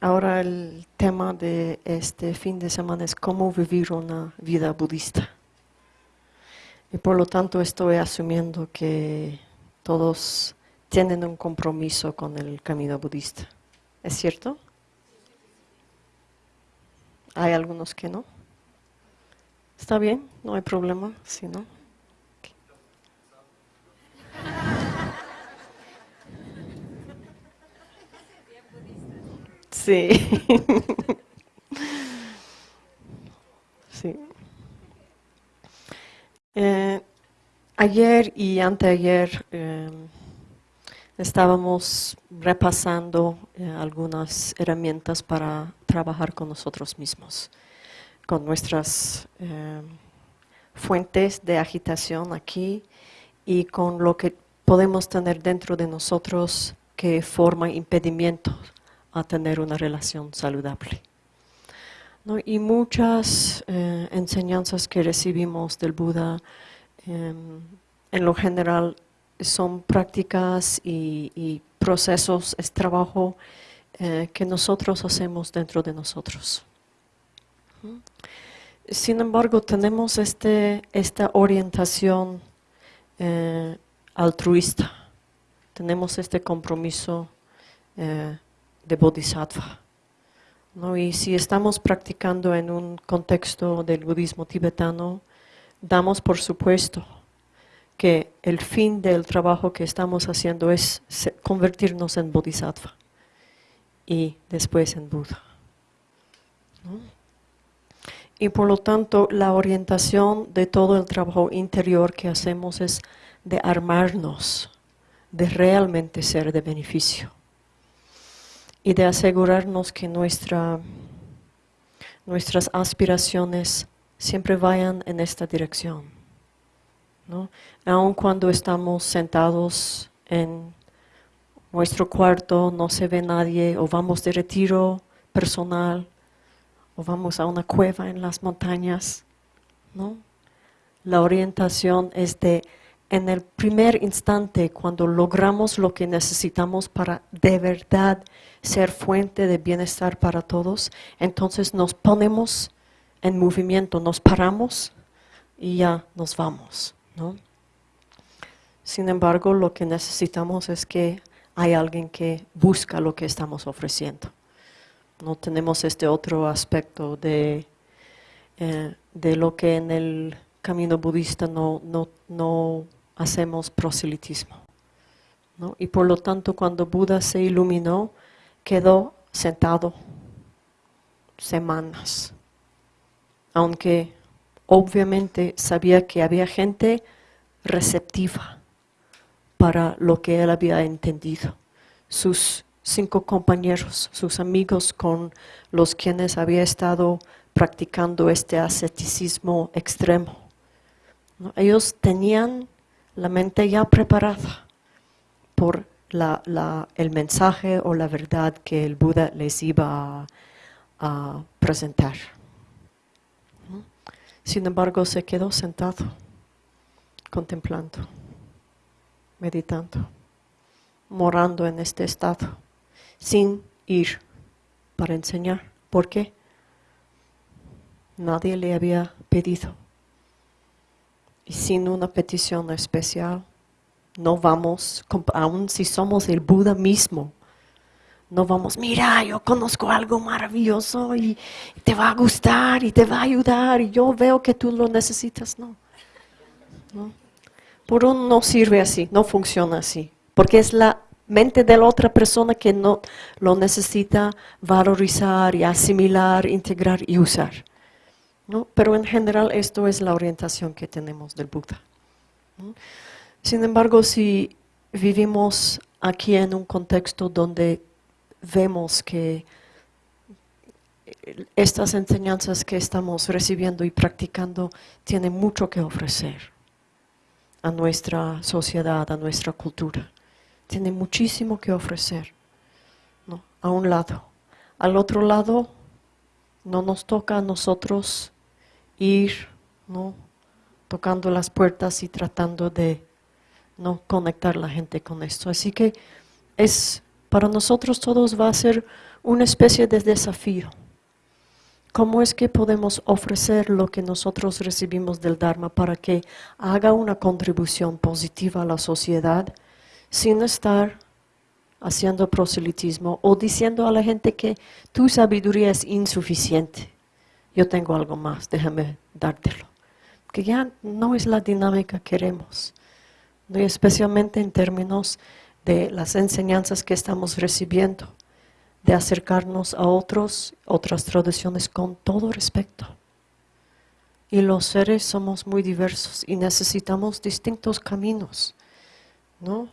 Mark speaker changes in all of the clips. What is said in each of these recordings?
Speaker 1: Ahora el tema de este fin de semana es cómo vivir una vida budista. Y por lo tanto estoy asumiendo que todos tienen un compromiso con el camino budista. ¿Es cierto? Hay algunos que no. ¿Está bien? No hay problema, si no. Sí. sí. Eh, ayer y anteayer eh, estábamos repasando eh, algunas herramientas para trabajar con nosotros mismos, con nuestras fuentes de agitación aquí y con lo que podemos tener dentro de nosotros que forma impedimentos a tener una relación saludable. Y muchas eh, enseñanzas que recibimos del Buda, em, en lo general, son prácticas y, procesos, es trabajo eh, que nosotros hacemos dentro de nosotros. Sin embargo, tenemos este, esta orientación eh, altruista, tenemos este compromiso de bodhisattva. ¿no? Y si estamos practicando en un contexto del budismo tibetano, damos por supuesto que el fin del trabajo que estamos haciendo es convertirnos en bodhisattva y después en Buda. Y por lo tanto, la orientación de todo el trabajo interior que hacemos es de armarnos, de realmente ser de beneficio y de asegurarnos que nuestra, nuestras aspiraciones siempre vayan en esta dirección. ¿no? Aun cuando estamos sentados en nuestro cuarto, no se ve nadie, o vamos de retiro personal, o vamos a una cueva en las montañas. ¿no? La orientación es de en el primer instante, cuando logramos lo que necesitamos para de verdad ser fuente de bienestar para todos, entonces nos ponemos en movimiento, nos paramos y ya nos vamos. Sin embargo, lo que necesitamos es que hay alguien que busca lo que estamos ofreciendo. No tenemos este otro aspecto de, eh, de lo que en el camino budista no, no, no hacemos proselitismo. Y por lo tanto, cuando Buda se iluminó, quedó sentado semanas. Aunque obviamente sabía que había gente receptiva para lo que él había entendido. Sus cinco compañeros, sus amigos con los quienes había estado practicando este asceticismo extremo. Ellos tenían la mente ya preparada por el mensaje o la verdad que el Buda les iba a, presentar. Sin embargo, se quedó sentado, contemplando, meditando, morando en este estado, sin ir para enseñar. ¿Por qué? Nadie le había pedido y sin una petición especial, no vamos, aun si somos el Buda mismo, no vamos, mira, yo conozco algo maravilloso y te va a gustar y te va a ayudar y yo veo que tú lo necesitas. No. Por un no sirve así, no funciona así, porque es la mente de la otra persona que no lo necesita valorizar y asimilar, integrar y usar. Pero en general esto es la orientación que tenemos del Buda. Sin embargo, si vivimos aquí en un contexto donde vemos que estas enseñanzas que estamos recibiendo y practicando tienen mucho que ofrecer a nuestra sociedad, a nuestra cultura. Tienen muchísimo que ofrecer, a un lado. Al otro lado, no nos toca a nosotros ir, ¿no? tocando las puertas y tratando de ¿no? conectar la gente con esto. Así que es Para nosotros todos va a ser una especie de desafío. ¿Cómo es que podemos ofrecer lo que nosotros recibimos del Dharma para que haga una contribución positiva a la sociedad sin estar haciendo proselitismo o diciendo a la gente que tu sabiduría es insuficiente? Yo tengo algo más, déjame dártelo. Que ya no es la dinámica que queremos, especialmente en términos de las enseñanzas que estamos recibiendo de acercarnos a otros, otras tradiciones con todo respeto. Y los seres somos muy diversos y necesitamos distintos caminos, ¿no?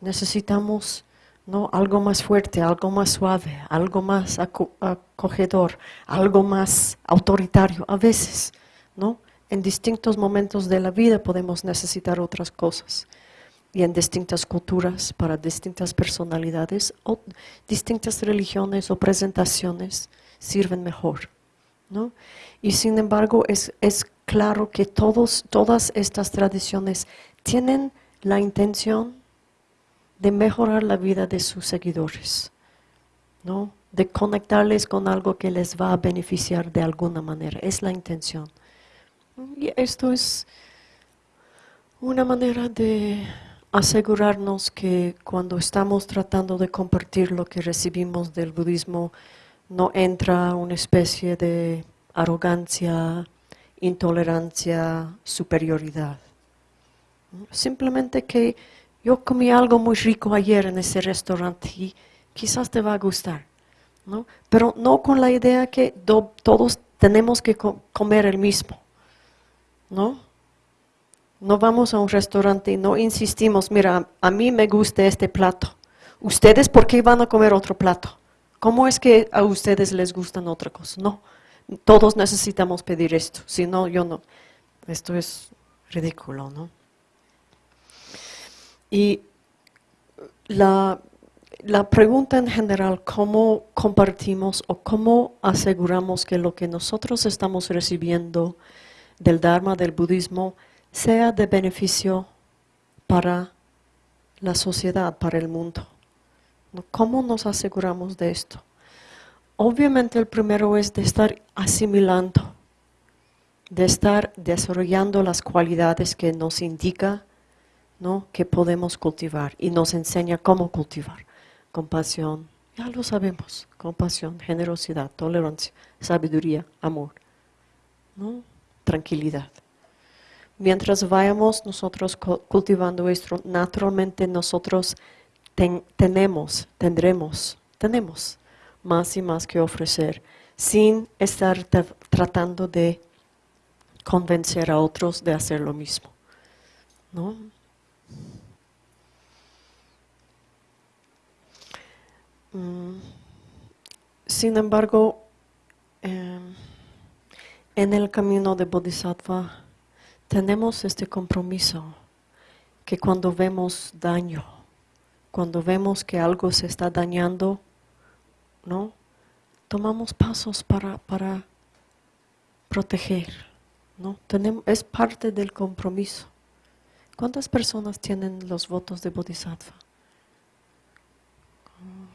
Speaker 1: Necesitamos ¿no? algo más fuerte, algo más suave, algo más acogedor, algo más autoritario a veces, ¿no? En distintos momentos de la vida podemos necesitar otras cosas y en distintas culturas, para distintas personalidades o distintas religiones o presentaciones sirven mejor. ¿no? Y sin embargo es, es claro que todos, todas estas tradiciones tienen la intención de mejorar la vida de sus seguidores, ¿no? de conectarles con algo que les va a beneficiar de alguna manera. Es la intención. Y esto es una manera de asegurarnos que cuando estamos tratando de compartir lo que recibimos del budismo, no entra una especie de arrogancia, intolerancia, superioridad. Simplemente que yo comí algo muy rico ayer en ese restaurante y quizás te va a gustar, ¿no? Pero no con la idea que todos tenemos que comer el mismo, ¿no? No vamos a un restaurante y no insistimos, mira, a mí me gusta este plato. ¿Ustedes por qué van a comer otro plato? ¿Cómo es que a ustedes les gustan otra cosa? No, todos necesitamos pedir esto, si no, yo no. Esto es ridículo, ¿no? Y la, la pregunta en general, ¿cómo compartimos o cómo aseguramos que lo que nosotros estamos recibiendo del Dharma, del budismo, sea de beneficio para la sociedad, para el mundo. ¿Cómo nos aseguramos de esto? Obviamente el primero es de estar asimilando, de estar desarrollando las cualidades que nos indica ¿no? que podemos cultivar y nos enseña cómo cultivar. Compasión, ya lo sabemos, compasión, generosidad, tolerancia, sabiduría, amor, ¿no? tranquilidad mientras vayamos nosotros cultivando esto, naturalmente nosotros tenemos, tendremos, tenemos más y más que ofrecer, sin estar tratando de convencer a otros de hacer lo mismo. Mm. Sin embargo, em, en el camino de Bodhisattva, tenemos este compromiso que cuando vemos daño, cuando vemos que algo se está dañando, ¿no? Tomamos pasos para, para proteger, ¿no? Tenemos, es parte del compromiso. ¿Cuántas personas tienen los votos de Bodhisattva?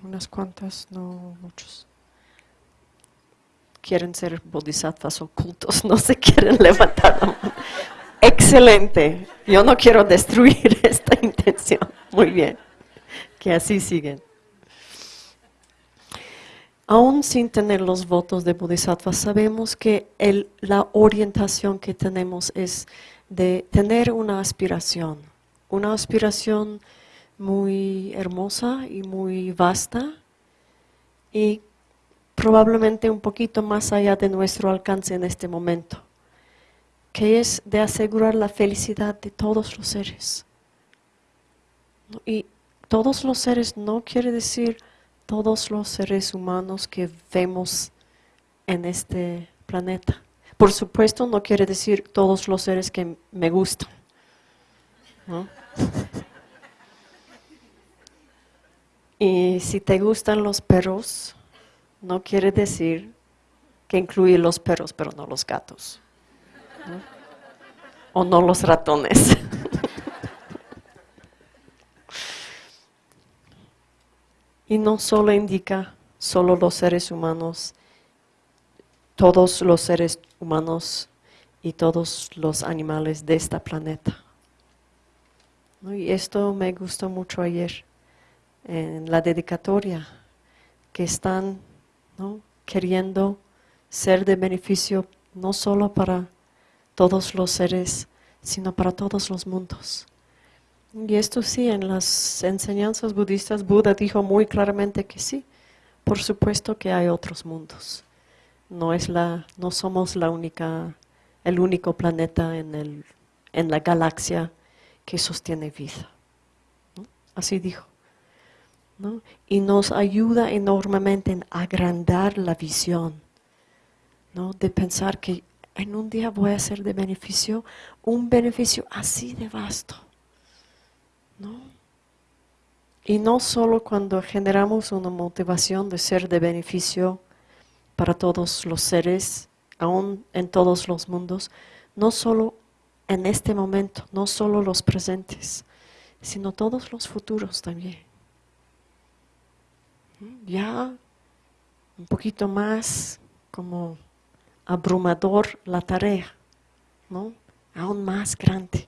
Speaker 1: Unas cuantas, no muchos. Quieren ser bodhisattvas ocultos, no se quieren levantar Excelente. Yo no quiero destruir esta intención. Muy bien. Que así siguen. Aún sin tener los votos de Bodhisattva, sabemos que la orientación que tenemos es de tener una aspiración, una aspiración muy hermosa y muy vasta y probablemente un poquito más allá de nuestro alcance en este momento que es de asegurar la felicidad de todos los seres. Y todos los seres no quiere decir todos los seres humanos que vemos en este planeta. Por supuesto no quiere decir todos los seres que me gustan. Y si te gustan los perros, no quiere decir que incluye los perros, pero no los gatos. O no los ratones. Y no solo indica solo los seres humanos, todos los seres humanos y todos los animales de este planeta. Y esto me gustó mucho ayer en la dedicatoria, que están queriendo ser de beneficio no solo para todos los seres, sino para todos los mundos. Y esto sí, en las enseñanzas budistas, Buda dijo muy claramente que sí, por supuesto que hay otros mundos. No, es la, no somos la única, el único planeta en, el, en la galaxia que sostiene vida. Así dijo. Y nos ayuda enormemente en agrandar la visión, ¿no? de pensar que en un día voy a ser de beneficio, un beneficio así de vasto. ¿no? Y no solo cuando generamos una motivación de ser de beneficio para todos los seres, aún en todos los mundos, no solo en este momento, no solo los presentes, sino todos los futuros también. Ya un poquito más como abrumador la tarea, ¿no? aún más grande.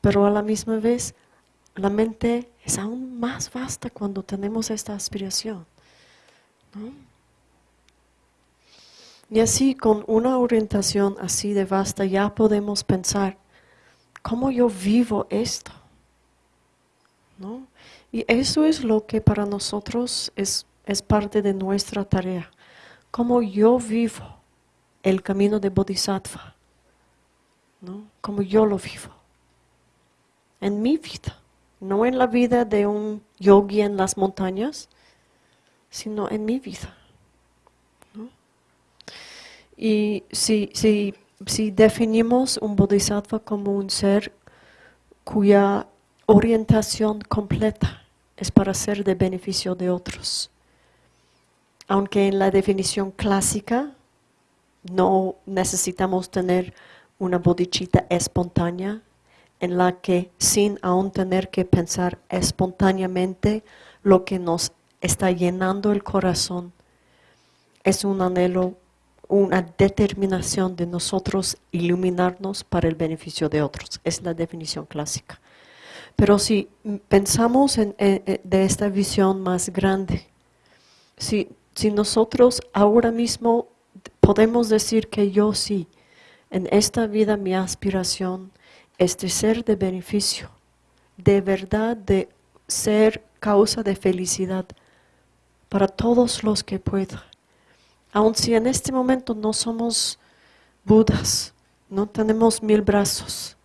Speaker 1: Pero a la misma vez, la mente es aún más vasta cuando tenemos esta aspiración. Y así, con una orientación así de vasta, ya podemos pensar, ¿cómo yo vivo esto? ¿No? Y eso es lo que para nosotros es, es parte de nuestra tarea. ¿Cómo yo vivo el camino de Bodhisattva? ¿No? Como yo lo vivo. En mi vida. No en la vida de un yogi en las montañas, sino en mi vida. Y si, si, si definimos un bodhisattva como un ser cuya orientación completa es para ser de beneficio de otros, aunque en la definición clásica no necesitamos tener una bodichita espontánea en la que sin aún tener que pensar espontáneamente lo que nos está llenando el corazón es un anhelo una determinación de nosotros iluminarnos para el beneficio de otros. Es la definición clásica. Pero si pensamos en, de esta visión más grande, si, si nosotros ahora mismo podemos decir que yo sí, en esta vida mi aspiración es de ser de beneficio, de verdad de ser causa de felicidad para todos los que pueda. Aun si en este momento no somos Budas, no tenemos mil brazos,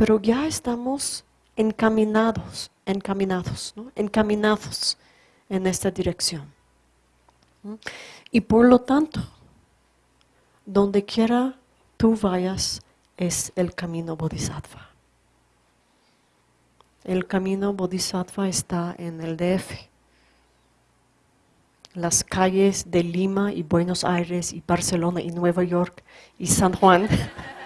Speaker 1: pero ya estamos encaminados, encaminados, encaminados en esta dirección. Y por lo tanto, donde quiera tú vayas, es el camino Bodhisattva. El camino Bodhisattva está en el DF las calles de Lima y Buenos Aires y Barcelona y Nueva York y San Juan.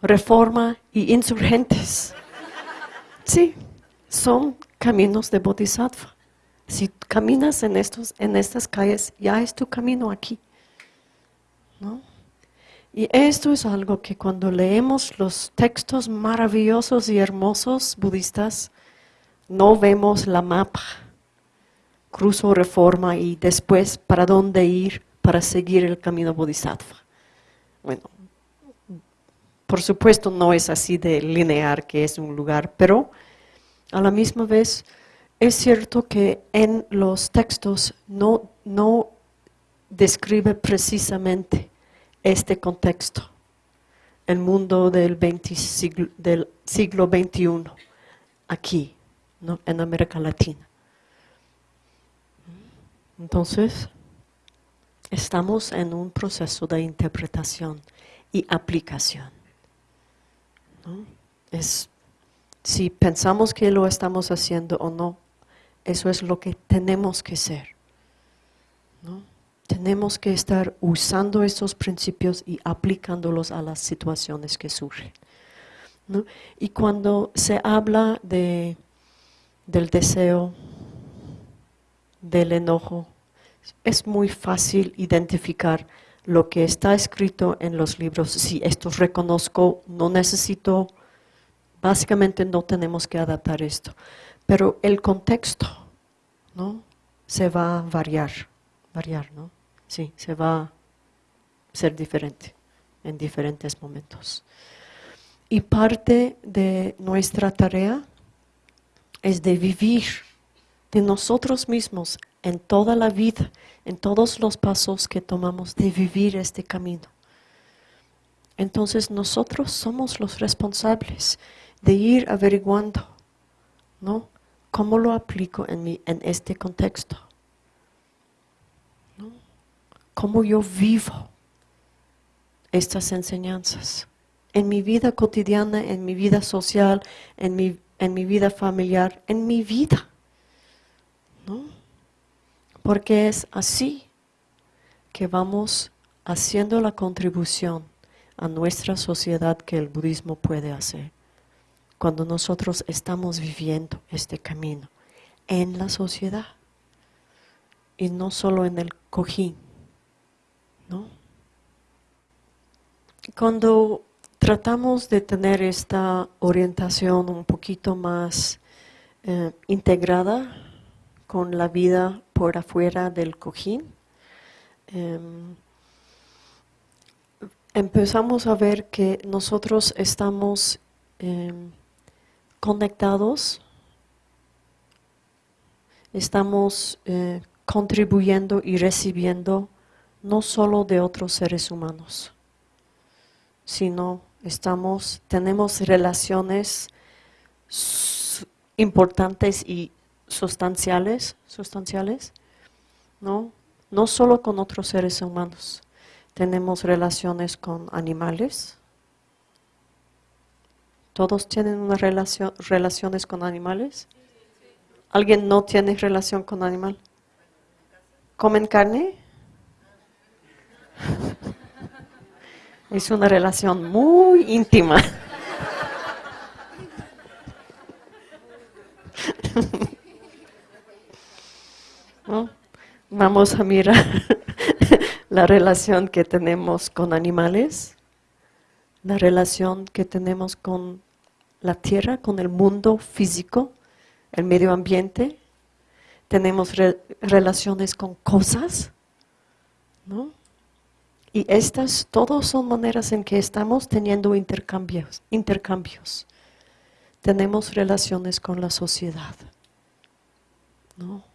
Speaker 1: Reforma y insurgentes. Sí, son caminos de Bodhisattva. Si caminas en, estos, en estas calles, ya es tu camino aquí. ¿no? Y esto es algo que cuando leemos los textos maravillosos y hermosos budistas, no vemos la mapa, cruzo reforma y después para dónde ir para seguir el camino bodhisattva. Bueno, por supuesto no es así de lineal que es un lugar, pero a la misma vez es cierto que en los textos no, no describe precisamente este contexto, el mundo del, siglo, del siglo XXI, aquí, en América Latina. Entonces, estamos en un proceso de interpretación y aplicación. Es, si pensamos que lo estamos haciendo o no, eso es lo que tenemos que ser. ¿no? tenemos que estar usando estos principios y aplicándolos a las situaciones que surgen. Y cuando se habla de, del deseo, del enojo, es muy fácil identificar lo que está escrito en los libros. Si esto reconozco, no necesito, básicamente no tenemos que adaptar esto. Pero el contexto, ¿no? Se va a variar, variar, ¿no? Sí, se va a ser diferente en diferentes momentos. Y parte de nuestra tarea es de vivir de nosotros mismos en toda la vida, en todos los pasos que tomamos, de vivir este camino. Entonces nosotros somos los responsables de ir averiguando, ¿no? ¿Cómo lo aplico en, mi, en este contexto? ¿No? ¿Cómo yo vivo estas enseñanzas? En mi vida cotidiana, en mi vida social, en mi, en mi vida familiar, en mi vida. ¿No? Porque es así que vamos haciendo la contribución a nuestra sociedad que el budismo puede hacer cuando nosotros estamos viviendo este camino en la sociedad y no solo en el cojín. ¿no? Cuando tratamos de tener esta orientación un poquito más eh, integrada con la vida por afuera del cojín, em, empezamos a ver que nosotros estamos em, conectados, estamos eh, contribuyendo y recibiendo no solo de otros seres humanos, sino estamos, tenemos relaciones importantes y sustanciales, sustanciales, ¿no? No solo con otros seres humanos, tenemos relaciones con animales, ¿Todos tienen una relación, relaciones con animales? ¿Alguien no tiene relación con animal? ¿Comen carne? Es una relación muy íntima. Vamos a mirar la relación que tenemos con animales, la relación que tenemos con la tierra, con el mundo físico, el medio ambiente. Tenemos relaciones con cosas, ¿no? Y estas todas son maneras en que estamos teniendo intercambios, intercambios. Tenemos relaciones con la sociedad, ¿no?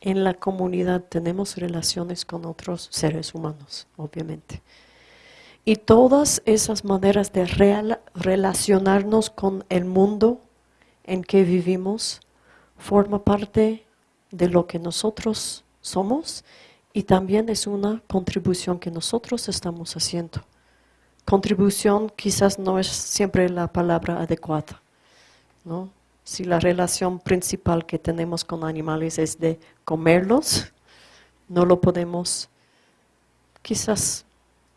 Speaker 1: En la comunidad tenemos relaciones con otros seres humanos, obviamente. Y todas esas maneras de relacionarnos con el mundo en que vivimos forma parte de lo que nosotros somos y también es una contribución que nosotros estamos haciendo. Contribución quizás no es siempre la palabra adecuada, ¿no? Si la relación principal que tenemos con animales es de comerlos, no lo podemos quizás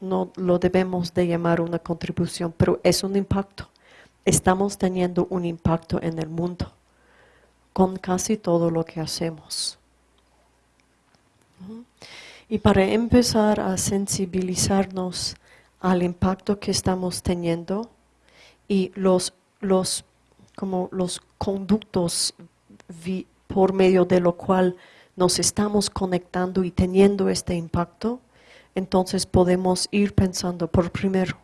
Speaker 1: no lo debemos de llamar una contribución, pero es un impacto. Estamos teniendo un impacto en el mundo con casi todo lo que hacemos. Y para empezar a sensibilizarnos al impacto que estamos teniendo y los, los, como los conductos por medio de lo cual nos estamos conectando y teniendo este impacto, entonces podemos ir pensando por primero,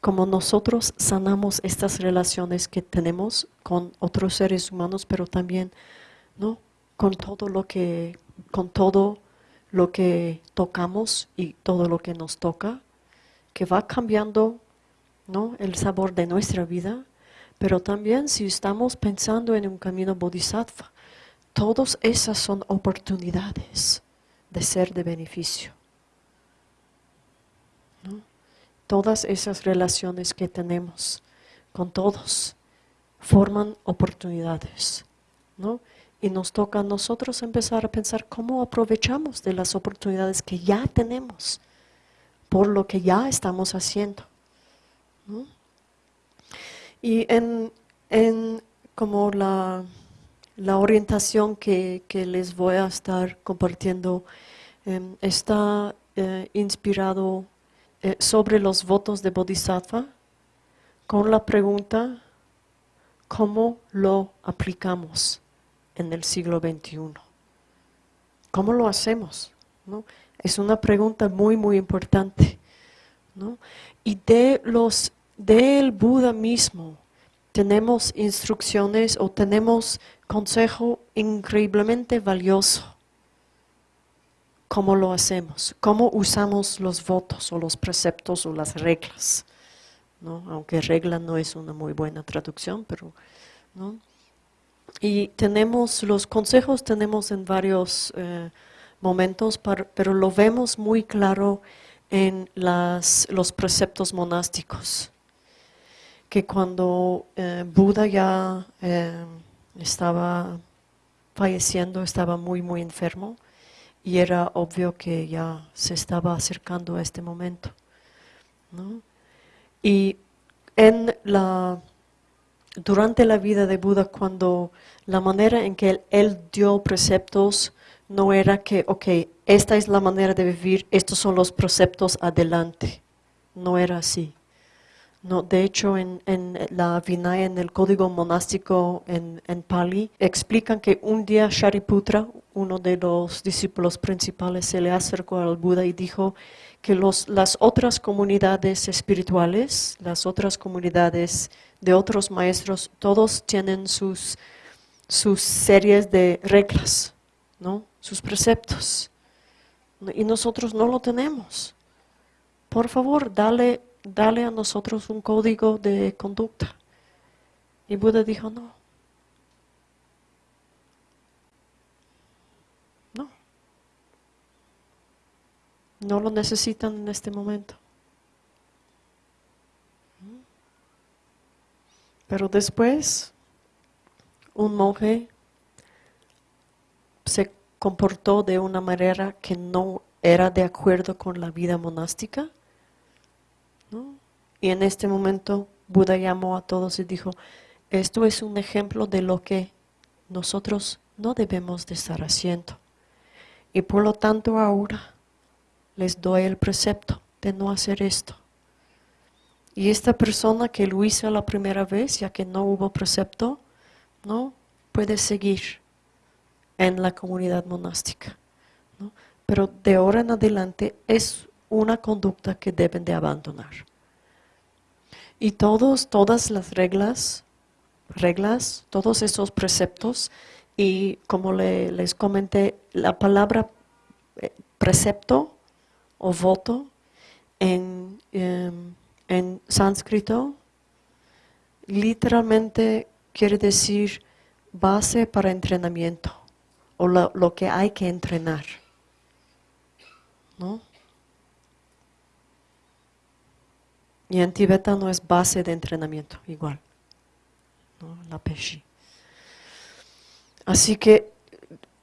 Speaker 1: como nosotros sanamos estas relaciones que tenemos con otros seres humanos, pero también ¿no? con todo lo que, con todo lo que tocamos y todo lo que nos toca, que va cambiando ¿no? el sabor de nuestra vida, pero también si estamos pensando en un camino bodhisattva, todas esas son oportunidades de ser de beneficio. Todas esas relaciones que tenemos con todos forman oportunidades, ¿no? Y nos toca a nosotros empezar a pensar cómo aprovechamos de las oportunidades que ya tenemos por lo que ya estamos haciendo. Y en, en como la, la orientación que, que, les voy a estar compartiendo em, está eh, inspirado eh, sobre los votos de Bodhisattva con la pregunta ¿cómo lo aplicamos en el siglo XXI? ¿Cómo lo hacemos? ¿No? Es una pregunta muy, muy importante. ¿no? Y de los, del Buda mismo tenemos instrucciones o tenemos consejo increíblemente valioso. ¿Cómo lo hacemos? ¿Cómo usamos los votos o los preceptos o las reglas? ¿no? Aunque regla no es una muy buena traducción, pero... ¿no? Y tenemos los consejos, tenemos en varios eh, momentos, pero lo vemos muy claro en las, los preceptos monásticos. Que cuando eh, Buda ya eh, estaba falleciendo, estaba muy, muy enfermo, y era obvio que ya se estaba acercando a este momento. Y en la durante la vida de Buda cuando la manera en que él, dio preceptos no era que, ok, esta es la manera de vivir, estos son los preceptos, adelante. No era así. No, de hecho, en, la Vinaya, en el código monástico en, en, Pali, explican que un día Shariputra, uno de los discípulos principales, se le acercó al Buda y dijo que los, las otras comunidades espirituales, las otras comunidades de otros maestros, todos tienen sus, sus series de reglas, ¿no? sus preceptos. Y nosotros no lo tenemos. Por favor, dale, dale a nosotros un código de conducta. Y Buda dijo, no. No. No lo necesitan en este momento. Pero después, un monje se comportó de una manera que no era de acuerdo con la vida monástica. Y en este momento Buda llamó a todos y dijo, esto es un ejemplo de lo que nosotros no debemos de estar haciendo. Y por lo tanto ahora les doy el precepto de no hacer esto. Y esta persona que lo hizo la primera vez, ya que no hubo precepto, no puede seguir en la comunidad monástica. Pero de ahora en adelante es una conducta que deben de abandonar. Y todos, todas las reglas, reglas, todos esos preceptos, y como les comenté, la palabra eh, precepto o voto en, em, en sánscrito literalmente quiere decir base para entrenamiento o lo, que hay que entrenar. ¿no? Y en tibetano es base de entrenamiento, igual. La peshi. Así que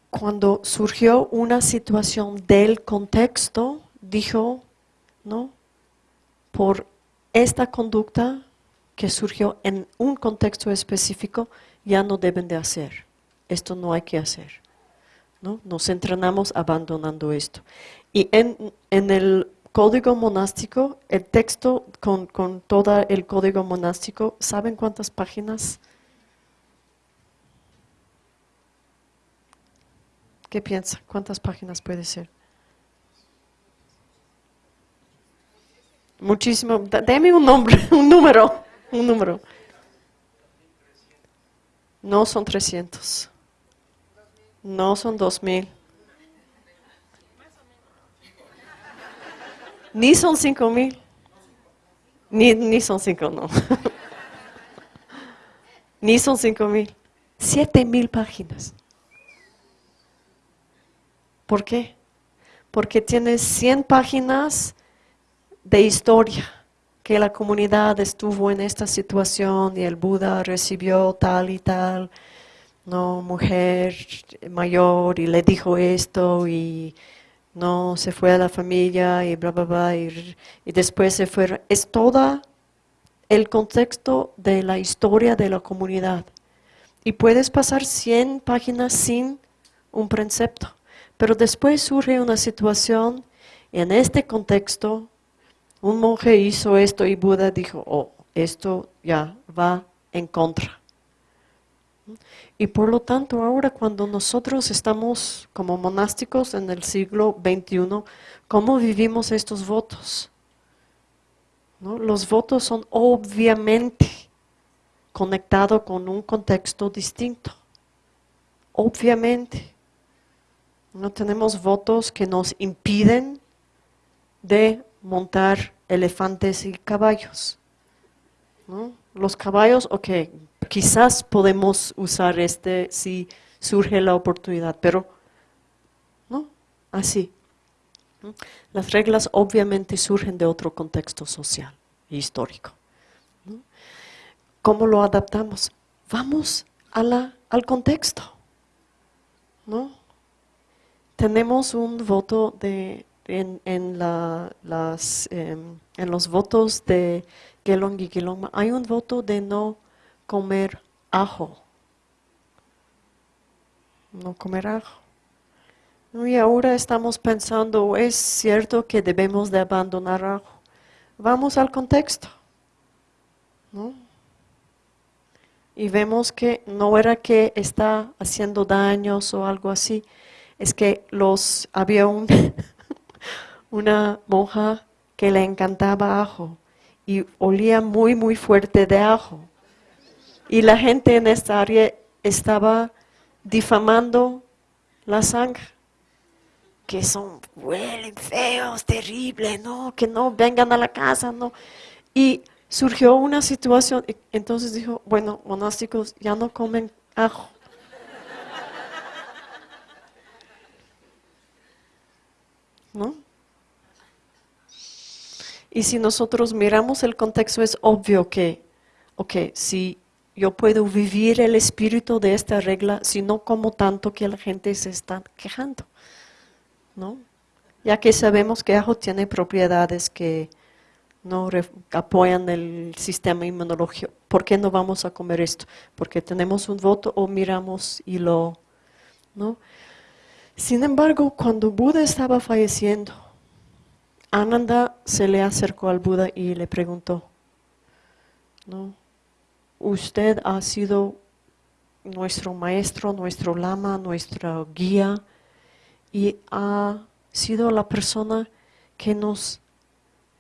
Speaker 1: cuando surgió una situación del contexto, dijo, ¿no? Por esta conducta que surgió en un contexto específico ya no deben de hacer. Esto no hay que hacer. ¿no? Nos entrenamos abandonando esto. Y en, el código monástico, el texto con, con todo el código monástico, ¿saben cuántas páginas? ¿Qué piensa? ¿Cuántas páginas puede ser? Muchísimo. Deme un nombre, un número, un número. No son 300. No son 2000. Ni son 5000. Ni, ni son 5, no. ni son 5000. 7000 páginas. ¿Por qué? Porque tiene 100 páginas de historia, que la comunidad estuvo en esta situación y el Buda recibió tal y tal, no, mujer mayor y le dijo esto y no se fue a la familia y bla bla bla y, después se fue. Es toda el contexto de la historia de la comunidad. Y puedes pasar 100 páginas sin un precepto. Pero después surge una situación, en este contexto, un monje hizo esto y Buda dijo, oh, esto ya va en contra. Y por lo tanto, ahora cuando nosotros estamos como monásticos en el siglo XXI, ¿cómo vivimos estos votos? Los votos son obviamente conectados con un contexto distinto. Obviamente. No tenemos votos que nos impiden de montar elefantes y caballos. Los caballos, ok, quizás podemos usar este si surge la oportunidad, pero no, así. Las reglas obviamente surgen de otro contexto social e histórico. ¿Cómo lo adaptamos? Vamos a la, al contexto. ¿no? Tenemos un voto de, en, en, las, em, en los votos de Gelong y hay un voto de no comer ajo. No comer ajo. Y ahora estamos pensando, es cierto que debemos de abandonar ajo. Vamos al contexto. Y vemos que no era que está haciendo daños o algo así, es que los había un, una monja que le encantaba ajo y olía muy muy fuerte de ajo. Y la gente en esta área estaba difamando la sangre. Que son, huelen feos, terribles, no, que no vengan a la casa, no. Y surgió una situación, entonces dijo, bueno, monásticos ya no comen ajo. ¿No? Y si nosotros miramos el contexto, es obvio que, ok, si yo puedo vivir el espíritu de esta regla si no como tanto que la gente se está quejando, ¿no? Ya que sabemos que ajo tiene propiedades que no apoyan el sistema inmunológico. ¿Por qué no vamos a comer esto? Porque tenemos un voto o miramos y lo, ¿no? Sin embargo, cuando Buda estaba falleciendo, Ananda se le acercó al Buda y le preguntó, ¿no? Usted ha sido nuestro maestro, nuestro lama, nuestra guía y ha sido la persona que nos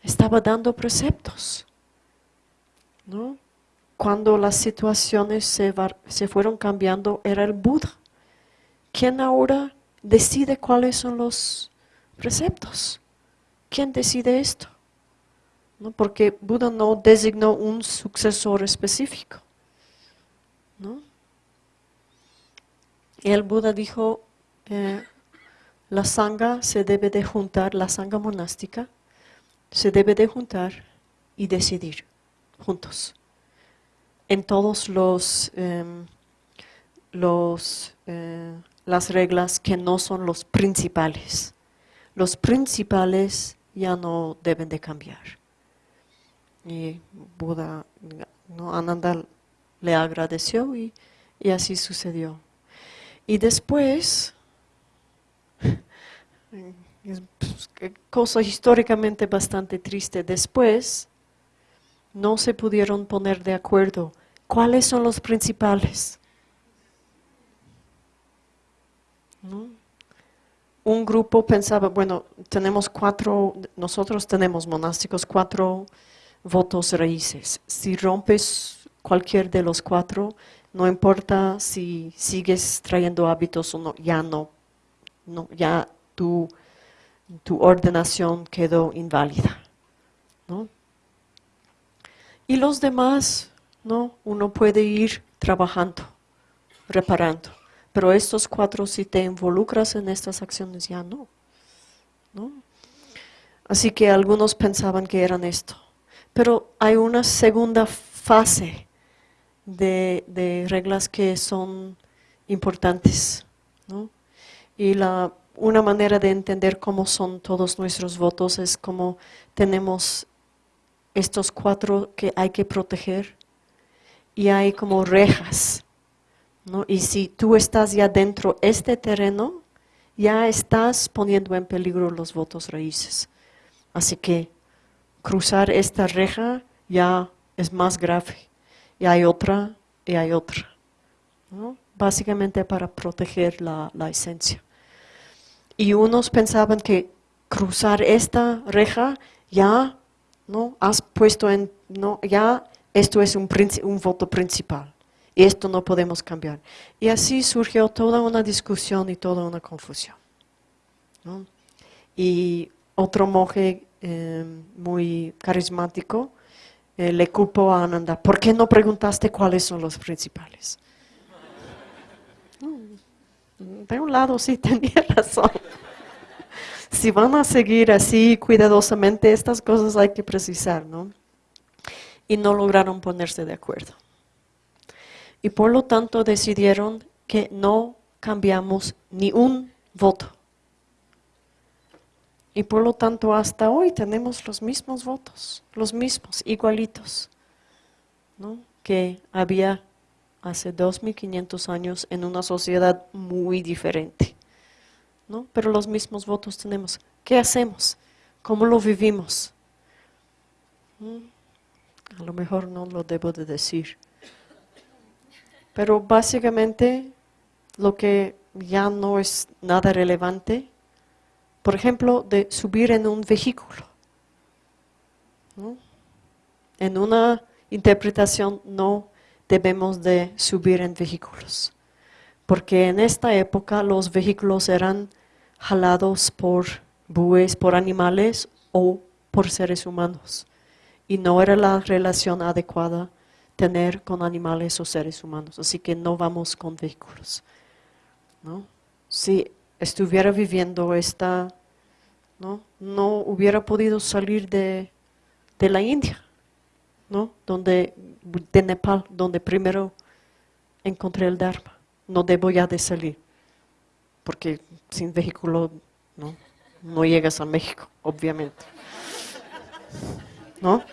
Speaker 1: estaba dando preceptos. ¿no? Cuando las situaciones se, se fueron cambiando, era el Buda. ¿Quién ahora decide cuáles son los preceptos? ¿Quién decide esto? Porque Buda no designó un sucesor específico. ¿no? El Buda dijo, eh, la sangha se debe de juntar, la sangha monástica se debe de juntar y decidir juntos en todos los, em, los eh, las reglas que no son los principales. Los principales ya no deben de cambiar. Y Buda, ¿no? Ananda le agradeció y, así sucedió. Y después, es pues, cosa históricamente bastante triste, después no se pudieron poner de acuerdo cuáles son los principales. Un grupo pensaba, bueno, tenemos cuatro, nosotros tenemos monásticos, cuatro votos raíces. Si rompes cualquier de los cuatro, no importa si sigues trayendo hábitos o no, ya no, ya tu, tu ordenación quedó inválida. ¿no? Y los demás, ¿no? uno puede ir trabajando, reparando. Pero estos cuatro, si te involucras en estas acciones, ya no. ¿no? Así que algunos pensaban que eran esto. Pero hay una segunda fase de, reglas que son importantes. Y la, una manera de entender cómo son todos nuestros votos es como tenemos estos cuatro que hay que proteger y hay como rejas. ¿no? Y si tú estás ya dentro de este terreno, ya estás poniendo en peligro los votos raíces. Así que cruzar esta reja ya es más grave. Y hay otra y hay otra. Básicamente para proteger la, esencia. Y unos pensaban que cruzar esta reja ya no has puesto en no ya esto es un, un voto principal y esto no podemos cambiar. Y así surgió toda una discusión y toda una confusión. Y otro monje em, muy carismático eh, le culpó a Ananda, ¿por qué no preguntaste cuáles son los principales? Mm, de un lado sí tenía razón. Si van a seguir así cuidadosamente, estas cosas hay que precisar, ¿no? Y no lograron ponerse de acuerdo y por lo tanto decidieron que no cambiamos ni un voto. Y por lo tanto hasta hoy tenemos los mismos votos, los mismos, igualitos, ¿no? que había hace 2500 años en una sociedad muy diferente. ¿no? Pero los mismos votos tenemos. ¿Qué hacemos? ¿Cómo lo vivimos? ¿Mm? A lo mejor no lo debo de decir. Pero básicamente lo que ya no es nada relevante, por ejemplo, de subir en un vehículo. En una interpretación no debemos de subir en vehículos, porque en esta época los vehículos eran jalados por bueyes, por animales o por seres humanos, y no era la relación adecuada tener con animales o seres humanos. Así que no vamos con vehículos. Si estuviera viviendo esta, ¿no? no hubiera podido salir de, la India, ¿no? donde, de Nepal, donde primero encontré el Dharma. No debo ya de salir, porque sin vehículo no, no llegas a México, obviamente. ¿No?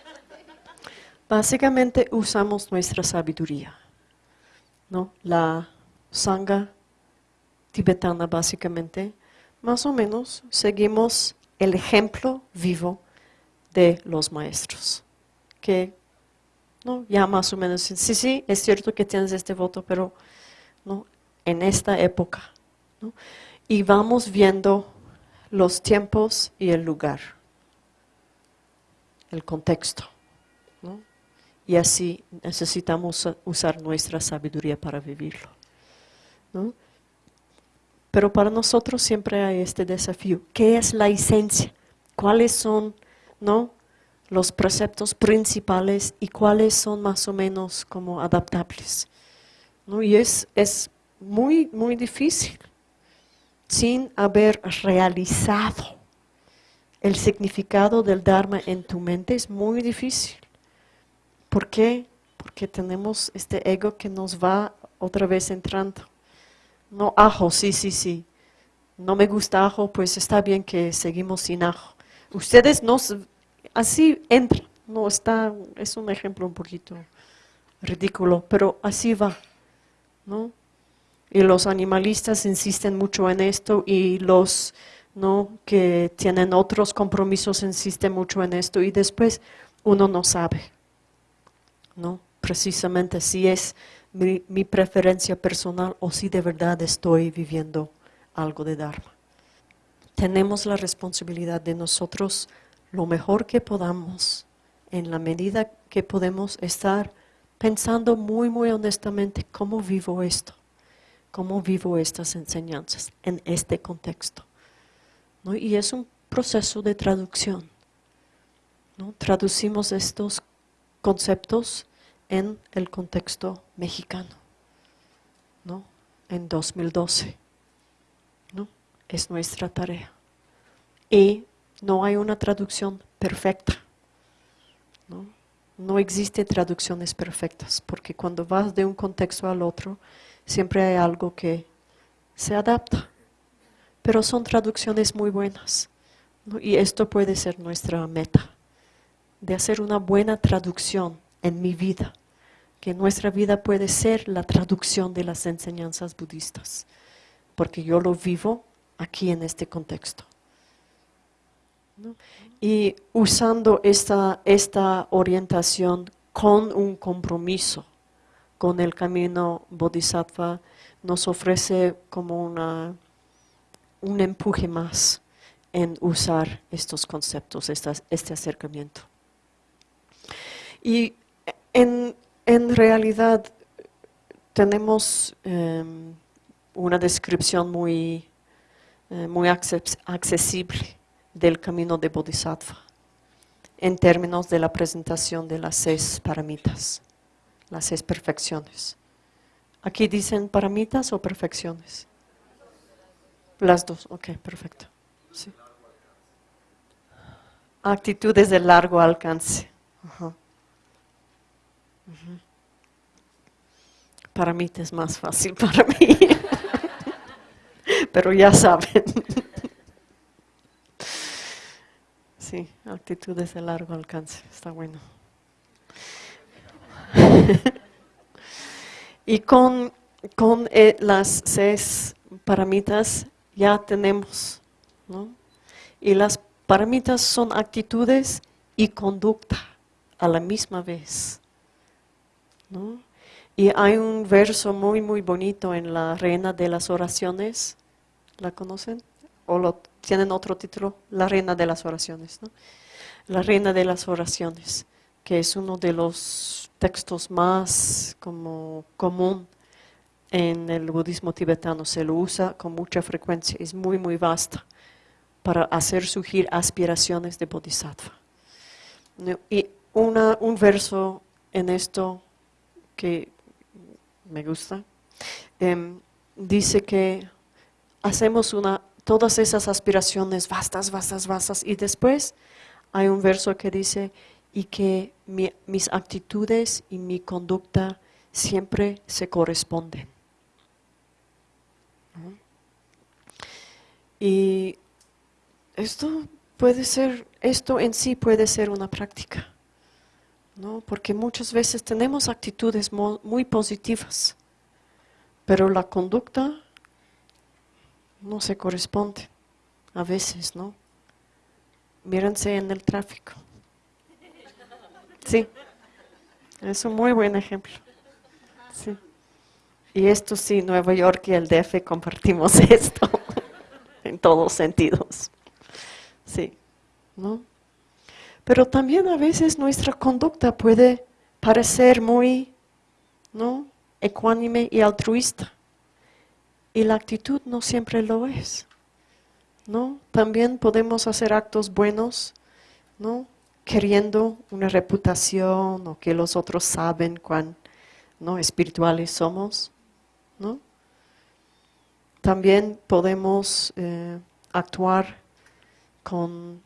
Speaker 1: Básicamente usamos nuestra sabiduría, ¿no? La sangha tibetana básicamente, más o menos seguimos el ejemplo vivo de los maestros, que ¿no? ya más o menos, sí, sí, es cierto que tienes este voto, pero ¿no? en esta época. ¿no? Y vamos viendo los tiempos y el lugar, el contexto. ¿no? y así necesitamos usar nuestra sabiduría para vivirlo. Pero para nosotros siempre hay este desafío. ¿Qué es la esencia? ¿Cuáles son ¿no? los preceptos principales y cuáles son más o menos como adaptables? ¿No? Y es, es muy, muy difícil sin haber realizado el significado del Dharma en tu mente, es muy difícil. ¿Por qué? Porque tenemos este ego que nos va otra vez entrando. No, ajo, sí, sí, sí. No me gusta ajo, pues está bien que seguimos sin ajo. Ustedes no, así entran. No, está, es un ejemplo un poquito ridículo, pero así va. ¿no? Y los animalistas insisten mucho en esto y los ¿no? que tienen otros compromisos insisten mucho en esto y después uno no sabe. ¿no? Precisamente si es mi, preferencia personal o si de verdad estoy viviendo algo de Dharma. Tenemos la responsabilidad de nosotros lo mejor que podamos, en la medida que podemos estar pensando muy, muy honestamente cómo vivo esto, cómo vivo estas enseñanzas en este contexto. Y es un proceso de traducción. ¿no? Traducimos estos conceptos en el contexto mexicano, ¿no? En 2012, ¿no? Es nuestra tarea. Y no hay una traducción perfecta, ¿no? No existen traducciones perfectas, porque cuando vas de un contexto al otro, siempre hay algo que se adapta. Pero son traducciones muy buenas. Y esto puede ser nuestra meta de hacer una buena traducción en mi vida, que nuestra vida puede ser la traducción de las enseñanzas budistas, porque yo lo vivo aquí en este contexto. Y usando esta, esta orientación con un compromiso con el camino bodhisattva, nos ofrece como una, un empuje más en usar estos conceptos, este acercamiento. Y en, realidad tenemos em, una descripción muy, eh, muy accesible del camino de Bodhisattva en términos de la presentación de las seis paramitas, las seis perfecciones. ¿Aquí dicen paramitas o perfecciones? Las dos, ok, perfecto. Actitudes de largo alcance. Para mí es más fácil para mí. Pero ya saben. Sí, actitudes de largo alcance, está bueno. y con, con eh, las seis paramitas ya tenemos, ¿no? Y las paramitas son actitudes y conducta a la misma vez, Y hay un verso muy, muy bonito en la Reina de las Oraciones, ¿la conocen? ¿O tienen otro título, La Reina de las Oraciones. La Reina de las Oraciones, que es uno de los textos más como común en el budismo tibetano. Se lo usa con mucha frecuencia, es muy, muy vasta para hacer surgir aspiraciones de bodhisattva. Y un verso en esto que me gusta, em, dice que hacemos una todas esas aspiraciones vastas, vastas, vastas. Y después hay un verso que dice, y que mis actitudes y mi conducta siempre se corresponden. Y esto puede ser, esto en sí puede ser una práctica, ¿no? porque muchas veces tenemos actitudes muy positivas, pero la conducta no se corresponde. A veces, ¿no? Mírense en el tráfico. Sí, es un muy buen ejemplo. Sí. Y esto sí, Nueva York y el DF compartimos esto en todos sentidos. Sí, ¿no? Pero también a veces nuestra conducta puede parecer muy, ¿no? Ecuánime y altruista. Y la actitud no siempre lo es. ¿no? También podemos hacer actos buenos, ¿no? Queriendo una reputación o que los otros saben cuán ¿no? espirituales somos, ¿no? También podemos eh, actuar con,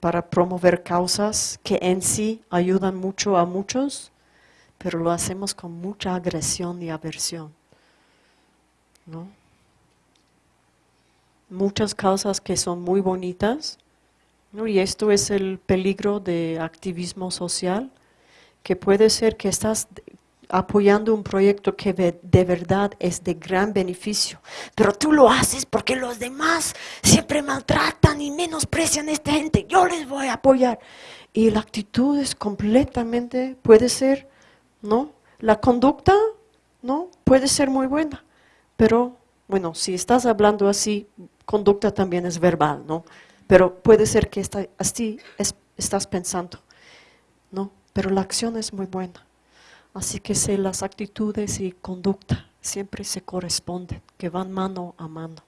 Speaker 1: para promover causas que en sí ayudan mucho a muchos, pero lo hacemos con mucha agresión y aversión, ¿no? muchas causas que son muy bonitas, y esto es el peligro de activismo social, que puede ser que estás apoyando un proyecto que de verdad es de gran beneficio, pero tú lo haces porque los demás siempre maltratan y menosprecian a esta gente, yo les voy a apoyar. Y la actitud es completamente, puede ser, ¿no? La conducta, ¿no? Puede ser muy buena, pero bueno, si estás hablando así, conducta también es verbal, ¿no? Pero puede ser que así estás pensando, ¿no? Pero la acción es muy buena. Así que sé las actitudes y conducta siempre se corresponden, que van mano a mano.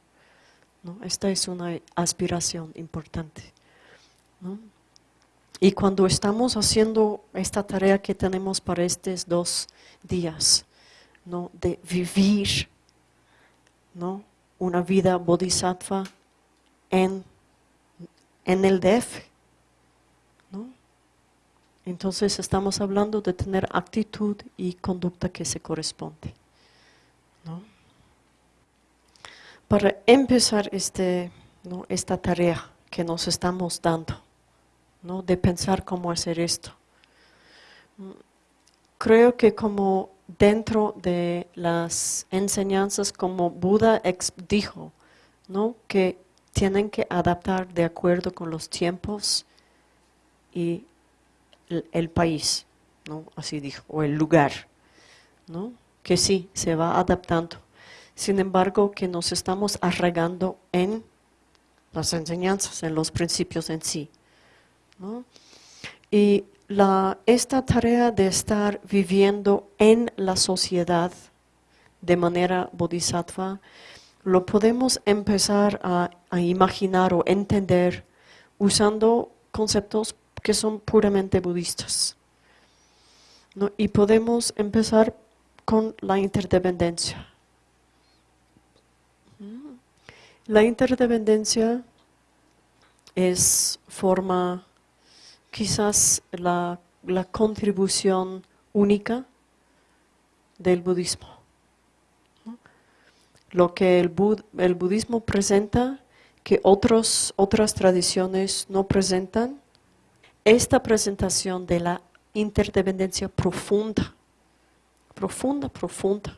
Speaker 1: ¿no? Esta es una aspiración importante. ¿no? Y cuando estamos haciendo esta tarea que tenemos para estos dos días, ¿no? de vivir ¿no? una vida bodhisattva en, en el DF. Entonces estamos hablando de tener actitud y conducta que se corresponde. ¿no? Para empezar este, ¿no? esta tarea que nos estamos dando ¿no? de pensar cómo hacer esto. Creo que como dentro de las enseñanzas, como Buda dijo, ¿no? que tienen que adaptar de acuerdo con los tiempos y el, país, ¿no? así dijo, o el lugar, ¿no? que sí, se va adaptando. Sin embargo, que nos estamos arraigando en las enseñanzas, en los principios en sí. Y la, esta tarea de estar viviendo en la sociedad de manera bodhisattva, lo podemos empezar a, imaginar o entender usando conceptos que son puramente budistas. Y podemos empezar con la interdependencia. La interdependencia es forma quizás la, contribución única del budismo. Lo que el, el, budismo presenta que otros, otras tradiciones no presentan, esta presentación de la interdependencia profunda, profunda, profunda,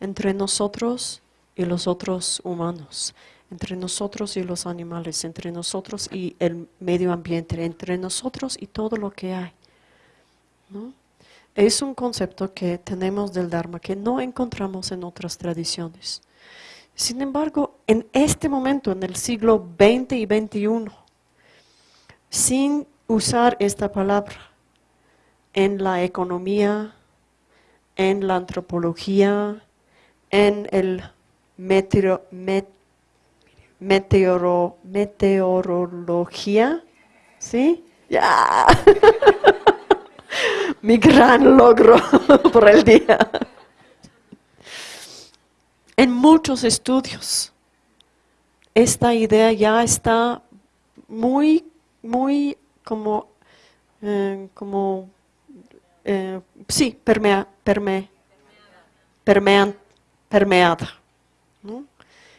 Speaker 1: entre nosotros y los otros humanos, entre nosotros y los animales, entre nosotros y el medio ambiente, entre nosotros y todo lo que hay. Es un concepto que tenemos del Dharma que no encontramos en otras tradiciones. Sin embargo, en este momento, en el siglo XX y XXI, sin usar esta palabra en la economía, en la antropología, en el meteoro, meteoro, meteorología, ¿sí? Ya. Mi gran logro por el día. En muchos estudios, esta idea ya está muy, muy como, eh, como eh, sí, permea, perme, permeada.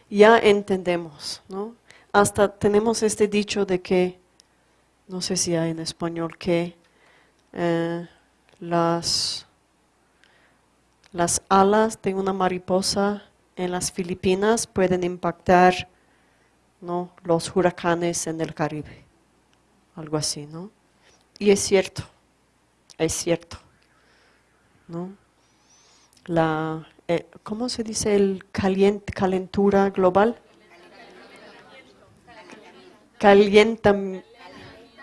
Speaker 1: Ya entendemos, ¿no? Hasta tenemos este dicho de que, no sé si hay en español, que eh, las, las alas de una mariposa en las Filipinas pueden impactar ¿no? los huracanes en el Caribe. Algo así, ¿no? Y es cierto, es cierto. ¿no? La, eh, ¿Cómo se dice el calentura global?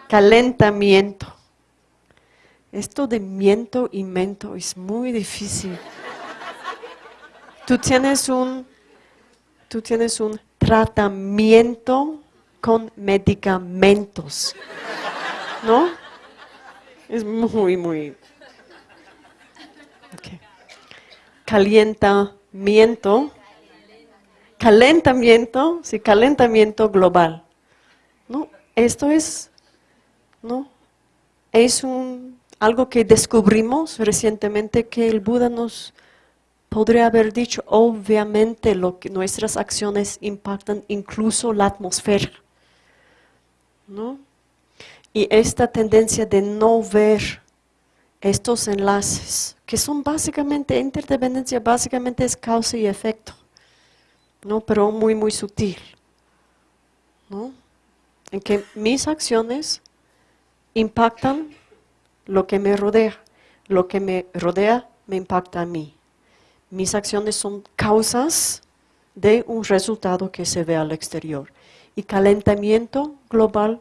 Speaker 1: calentamiento. Esto de miento y mento es muy difícil. Tú tienes un, tú tienes un tratamiento con medicamentos, ¿no? Es muy, muy calentamiento, calentamiento, sí, calentamiento global. ¿no? Esto es, ¿no? es un, algo que descubrimos recientemente que el Buda nos podría haber dicho, obviamente lo que nuestras acciones impactan incluso la atmósfera. ¿No? Y esta tendencia de no ver estos enlaces, que son básicamente, interdependencia básicamente es causa y efecto, ¿no? pero muy, muy sutil. ¿no? En que mis acciones impactan lo que me rodea, lo que me rodea me impacta a mí. Mis acciones son causas de un resultado que se ve al exterior. Y calentamiento global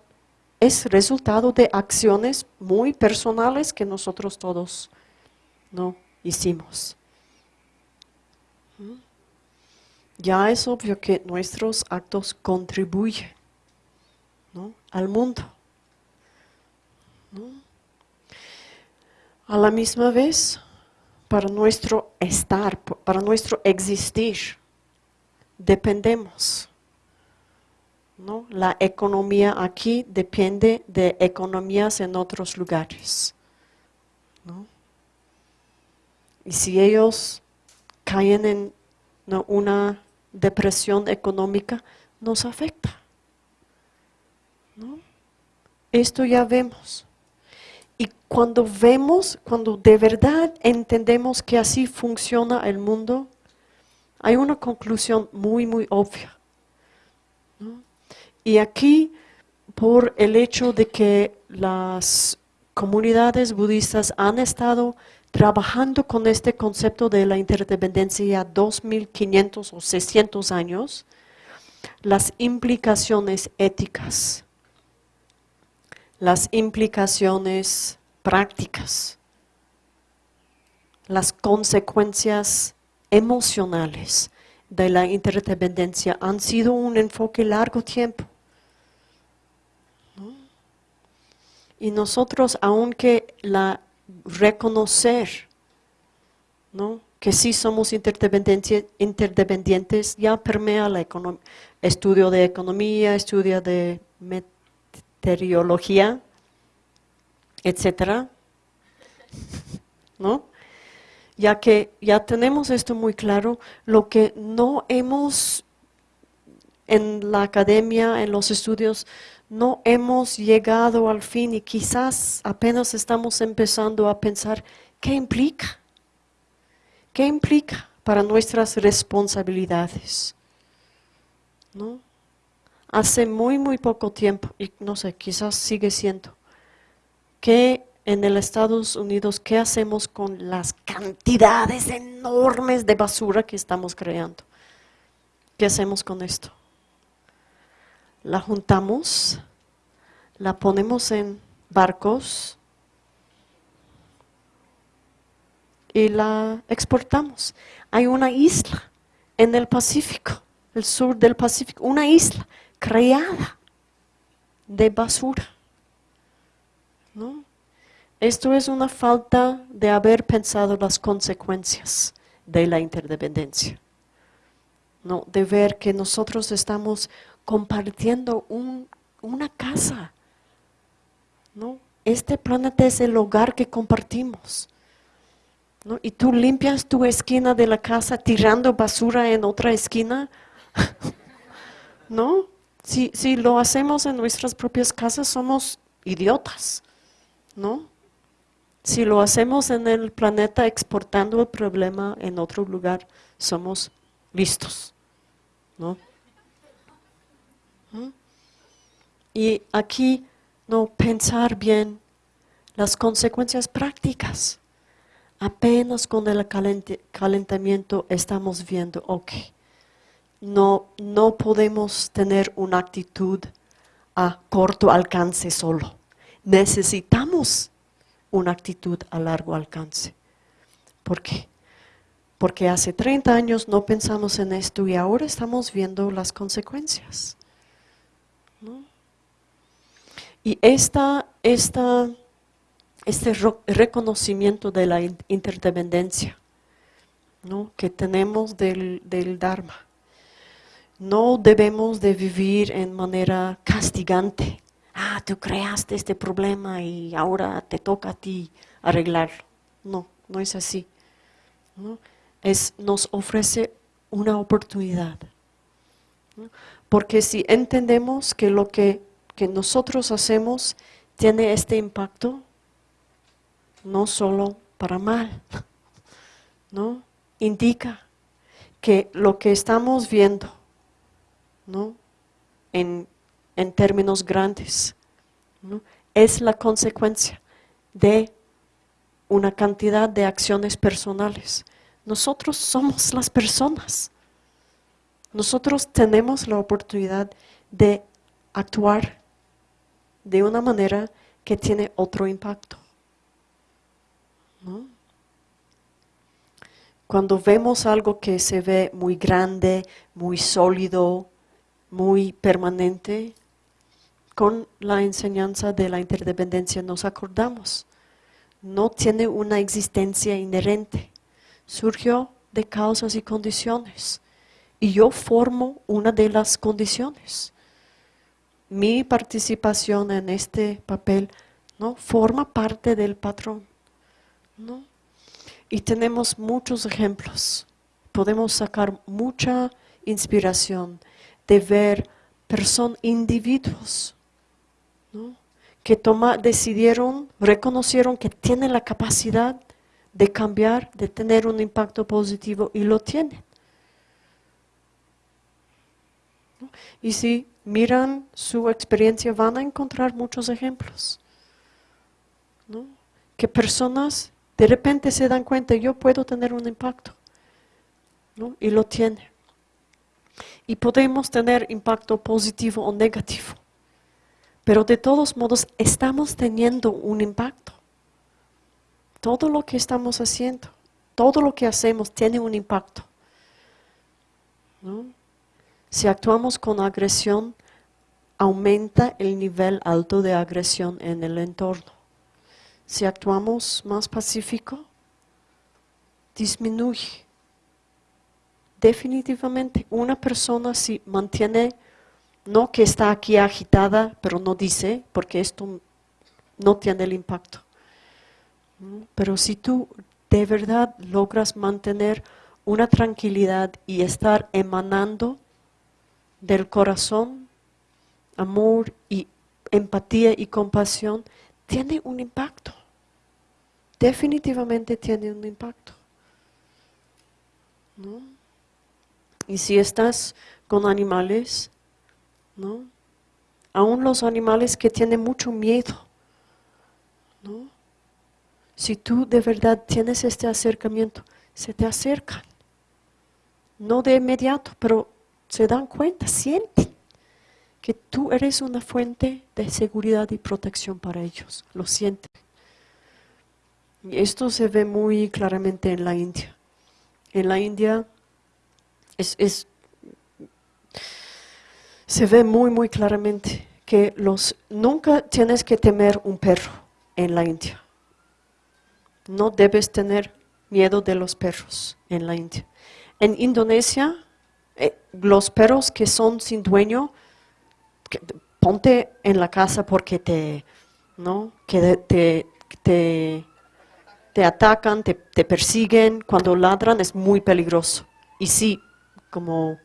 Speaker 1: es resultado de acciones muy personales que nosotros todos no hicimos. Ya es obvio que nuestros actos contribuyen al mundo. A la misma vez, para nuestro estar, para nuestro existir, dependemos la economía aquí depende de economías en otros lugares. Y si ellos caen en una depresión económica, nos afecta. Esto ya vemos. Y cuando vemos, cuando de verdad entendemos que así funciona el mundo, hay una conclusión muy, muy obvia. Y aquí, por el hecho de que las comunidades budistas han estado trabajando con este concepto de la interdependencia 2500 o 600 años, las implicaciones éticas, las implicaciones prácticas, las consecuencias emocionales de la interdependencia han sido un enfoque largo tiempo. Y nosotros, aunque la reconocer, ¿no? que sí somos interdependientes, ya permea la estudio de economía, estudio de meteorología, etcétera, ¿no? Ya que ya tenemos esto muy claro, lo que no hemos en la academia, en los estudios, no hemos llegado al fin y quizás apenas estamos empezando a pensar qué implica, qué implica para nuestras responsabilidades. ¿No? Hace muy, muy poco tiempo, y no sé, quizás sigue siendo, que en el Estados Unidos, ¿qué hacemos con las cantidades enormes de basura que estamos creando? ¿Qué hacemos con esto? La juntamos, la ponemos en barcos y la exportamos. Hay una isla en el Pacífico, el sur del Pacífico, una isla creada de basura. Esto es una falta de haber pensado las consecuencias de la interdependencia. ¿no? De ver que nosotros estamos compartiendo una casa. ¿no? Este planeta es el hogar que compartimos. ¿no? Y tú limpias tu esquina de la casa tirando basura en otra esquina. ¿No? Si, si lo hacemos en nuestras propias casas somos idiotas. ¿No? Si lo hacemos en el planeta exportando el problema en otro lugar, somos listos. ¿No? Y aquí no pensar bien las consecuencias prácticas. Apenas con el calentamiento estamos viendo, ok, no, no podemos tener una actitud a corto alcance solo. Necesitamos una actitud a largo alcance. ¿Por qué? Porque hace 30 años no pensamos en esto y ahora estamos viendo las consecuencias. Y esta, esta, este reconocimiento de la interdependencia que tenemos del, del Dharma, no debemos de vivir en manera castigante. Ah, tú creaste este problema y ahora te toca a ti arreglarlo. No, no es así. Es, nos ofrece una oportunidad. Porque si entendemos que lo que que nosotros hacemos tiene este impacto no solo para mal, ¿no? Indica que lo que estamos viendo, ¿no? En, términos grandes, es la consecuencia de una cantidad de acciones personales. Nosotros somos las personas. Nosotros tenemos la oportunidad de actuar de una manera que tiene otro impacto. Cuando vemos algo que se ve muy grande, muy sólido, muy permanente, con la enseñanza de la interdependencia nos acordamos. No tiene una existencia inherente. Surgió de causas y condiciones. Y yo formo una de las condiciones mi participación en este papel ¿no? forma parte del patrón. ¿no? Y tenemos muchos ejemplos. Podemos sacar mucha inspiración de ver personas, individuos, que toma, decidieron, reconocieron que tienen la capacidad de cambiar, de tener un impacto positivo y lo tienen. Y si miran su experiencia van a encontrar muchos ejemplos. Que personas de repente se dan cuenta, yo puedo tener un impacto. Y lo tiene. Y podemos tener impacto positivo o negativo. Pero de todos modos estamos teniendo un impacto. Todo lo que estamos haciendo, todo lo que hacemos tiene un impacto. Si actuamos con agresión, aumenta el nivel alto de agresión en el entorno. Si actuamos más pacífico, disminuye. Definitivamente, una persona si mantiene no que está aquí agitada, pero no dice, porque esto no tiene el impacto. Pero si tú de verdad logras mantener una tranquilidad y estar emanando del corazón amor y empatía y compasión, tiene un impacto. Definitivamente tiene un impacto. Y si estás con animales, ¿no? Aún los animales que tienen mucho miedo, ¿no? Si tú de verdad tienes este acercamiento, se te acercan. No de inmediato, pero se dan cuenta, sienten que tú eres una fuente de seguridad y protección para ellos. Lo sienten. Y esto se ve muy claramente en la India. En la India es se ve muy, muy claramente que los, nunca tienes que temer un perro en la India. No debes tener miedo de los perros en la India. En Indonesia, eh, los perros que son sin dueño, ponte en la casa porque te, ¿no? que te, te, te atacan, te, te, persiguen, cuando ladran es muy peligroso. Y sí, como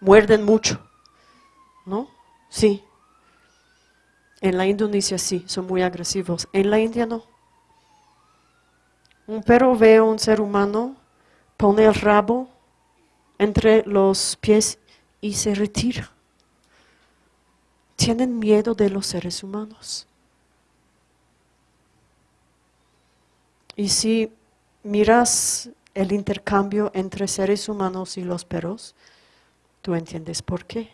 Speaker 1: muerden mucho. ¿no? Sí. En la Indonesia sí, son muy agresivos. En la India no. Un perro ve a un ser humano, pone el rabo entre los pies y se retira. Tienen miedo de los seres humanos. Y si miras el intercambio entre seres humanos y los perros, tú entiendes por qué.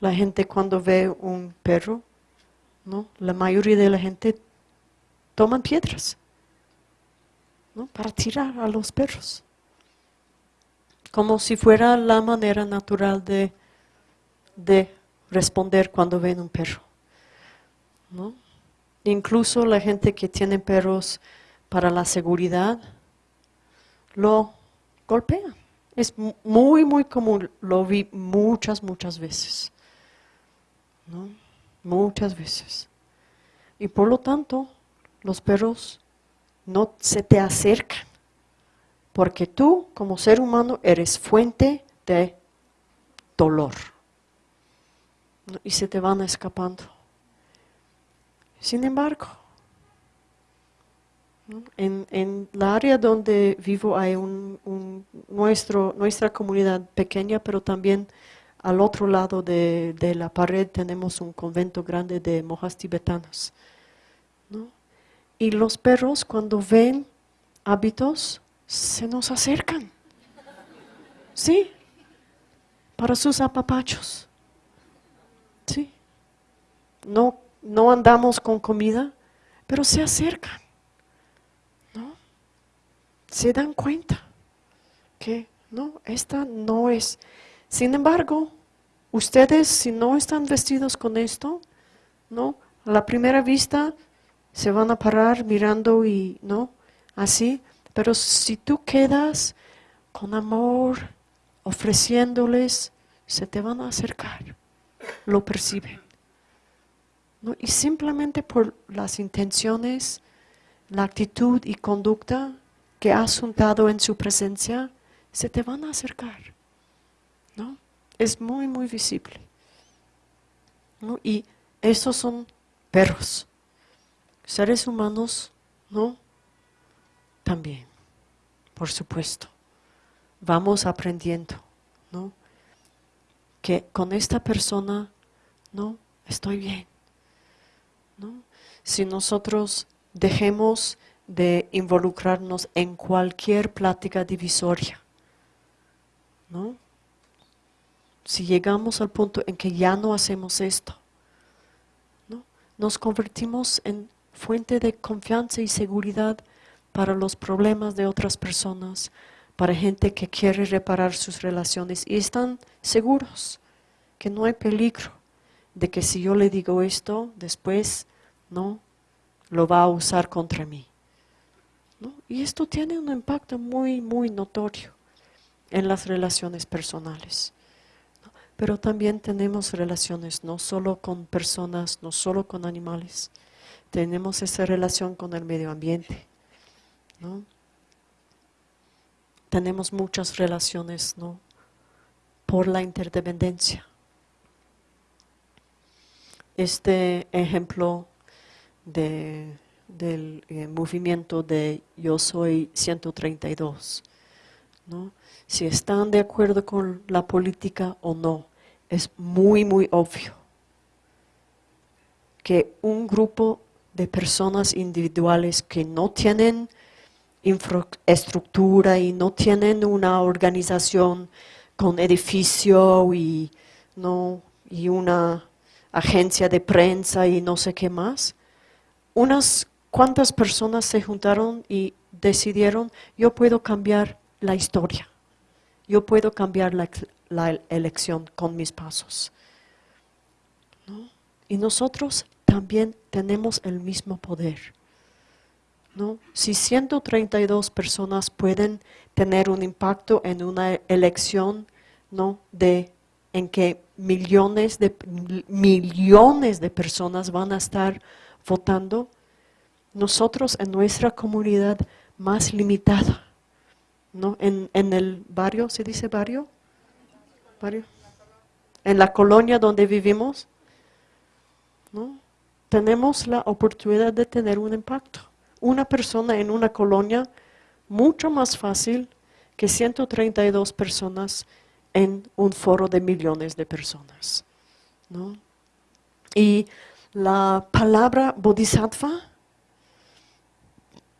Speaker 1: La gente cuando ve un perro, la mayoría de la gente toman piedras para tirar a los perros. Como si fuera la manera natural de, de responder cuando ven un perro. Incluso la gente que tiene perros para la seguridad lo golpea. Es muy, muy común, lo vi muchas, muchas veces. ¿no? Muchas veces. Y por lo tanto, los perros no se te acercan, porque tú como ser humano eres fuente de dolor. Y se te van escapando. Sin embargo, en, en, la área donde vivo hay un, nuestro, nuestra comunidad pequeña, pero también al otro lado de, la pared tenemos un convento grande de monjas tibetanas. Y los perros cuando ven hábitos se nos acercan. ¿Sí? Para sus apapachos. ¿Sí? No, no andamos con comida, pero se acercan se dan cuenta que no, esta no es. Sin embargo, ustedes si no están vestidos con esto, no, a la primera vista se van a parar mirando y no, así, pero si tú quedas con amor, ofreciéndoles, se te van a acercar, lo perciben. ¿no? Y simplemente por las intenciones, la actitud y conducta, que has juntado en su presencia, se te van a acercar. ¿no? Es muy, muy visible. Y Esos son perros. Seres humanos, ¿no? También, por supuesto. Vamos aprendiendo, ¿no? Que con esta persona, ¿no? Estoy bien, ¿no? Si nosotros dejemos de involucrarnos en cualquier plática divisoria, ¿no? Si llegamos al punto en que ya no hacemos esto, ¿no? Nos convertimos en fuente de confianza y seguridad para los problemas de otras personas, para gente que quiere reparar sus relaciones y están seguros que no hay peligro de que si yo le digo esto, después no lo va a usar contra mí. Y esto tiene un impacto muy, muy notorio en las relaciones personales. Pero también tenemos relaciones no solo con personas, no solo con animales, tenemos esa relación con el medio ambiente. ¿No? Tenemos muchas relaciones ¿no? por la interdependencia. Este ejemplo de, del eh, movimiento de Yo Soy 132, ¿no? si están de acuerdo con la política o no, es muy, muy obvio que un grupo de personas individuales que no tienen infraestructura y no tienen una organización con edificio y, no, y una agencia de prensa y no sé qué más. Unas cuantas personas se juntaron y decidieron, yo puedo cambiar la historia, yo puedo cambiar la, elección con mis pasos. Y nosotros también tenemos el mismo poder. ¿No? Si 132 personas pueden tener un impacto en una elección ¿no? de, en que millones de, millones de personas van a estar votando, nosotros en nuestra comunidad más limitada, ¿no? en, en el barrio, ¿se dice barrio? ¿Barrio? En la colonia donde vivimos, ¿no? tenemos la oportunidad de tener un impacto. Una persona en una colonia mucho más fácil que 132 personas en un foro de millones de personas. Y la palabra bodhisattva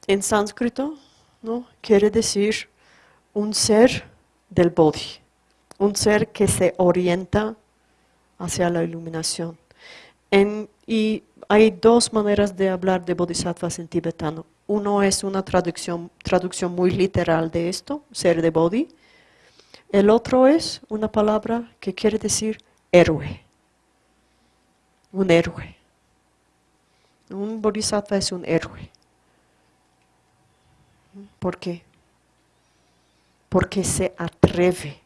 Speaker 1: en sánscrito ¿no? quiere decir un ser del bodhi, un ser que se orienta hacia la iluminación. y hay dos maneras de hablar de bodhisattvas en tibetano. Uno es una traducción, traducción muy literal de esto, ser de bodhi. El otro es una palabra que quiere decir héroe. Un héroe. Un bodhisattva es un héroe. ¿Por qué? Porque se atreve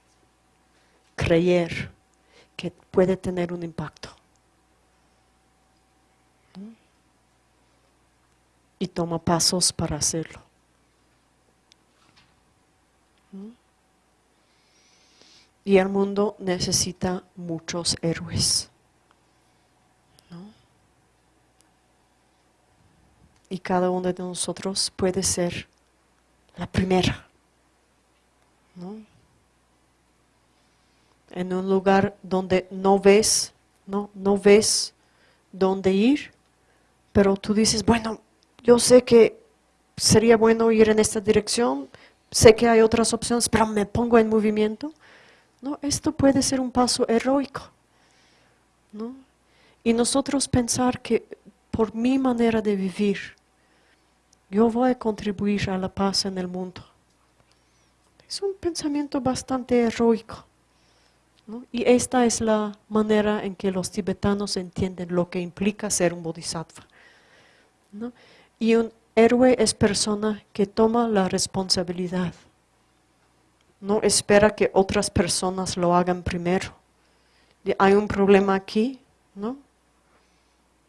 Speaker 1: a creer que puede tener un impacto. Y toma pasos para hacerlo. Y el mundo necesita muchos héroes. Y cada uno de nosotros puede ser la primera. En un lugar donde no ves, no, no ves dónde ir, pero tú dices, bueno, yo sé que sería bueno ir en esta dirección, sé que hay otras opciones, pero me pongo en movimiento. No, esto puede ser un paso heroico. ¿no? Y nosotros pensar que por mi manera de vivir, yo voy a contribuir a la paz en el mundo. Es un pensamiento bastante heroico. ¿no? Y esta es la manera en que los tibetanos entienden lo que implica ser un bodhisattva. ¿no? Y un héroe es persona que toma la responsabilidad. No espera que otras personas lo hagan primero. Hay un problema aquí, ¿no?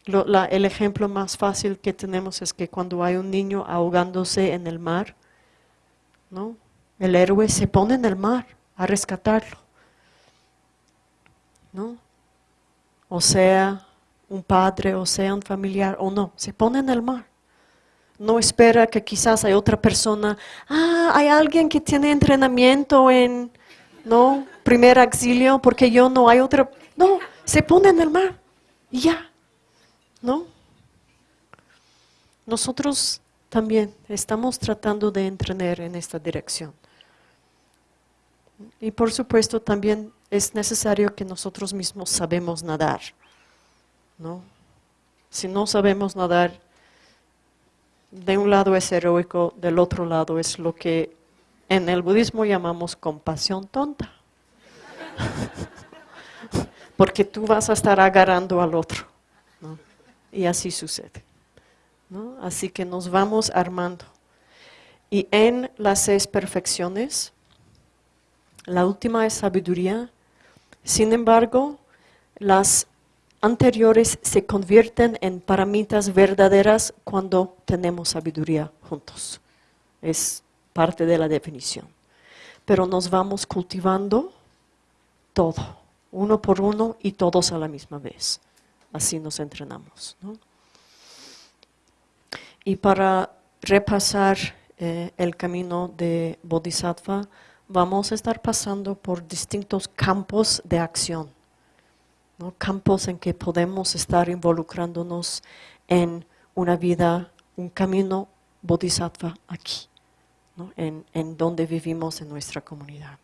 Speaker 1: el ejemplo más fácil que tenemos es que cuando hay un niño ahogándose en el mar, ¿no? El héroe se pone en el mar a rescatarlo. ¿no? O sea, un padre o sea un familiar o no, se pone en el mar. No espera que quizás hay otra persona, ah, hay alguien que tiene entrenamiento en, no, primer auxilio, porque yo no hay otra. No, se pone en el mar y ya, ¿no? Nosotros también estamos tratando de entrenar en esta dirección. Y por supuesto también es necesario que nosotros mismos sabemos nadar. ¿no? Si no sabemos nadar, de un lado es heroico, del otro lado es lo que en el budismo llamamos compasión tonta. Porque tú vas a estar agarrando al otro. Y así sucede. Así que nos vamos armando. Y en las seis perfecciones, la última es sabiduría. Sin embargo, las anteriores se convierten en paramitas verdaderas cuando tenemos sabiduría juntos. Es parte de la definición. Pero nos vamos cultivando todo, uno por uno y todos a la misma vez. Así nos entrenamos. Y para repasar eh, el camino de Bodhisattva, vamos a estar pasando por distintos campos de acción, campos en que podemos estar involucrándonos en una vida, un camino bodhisattva aquí, en donde vivimos en nuestra comunidad.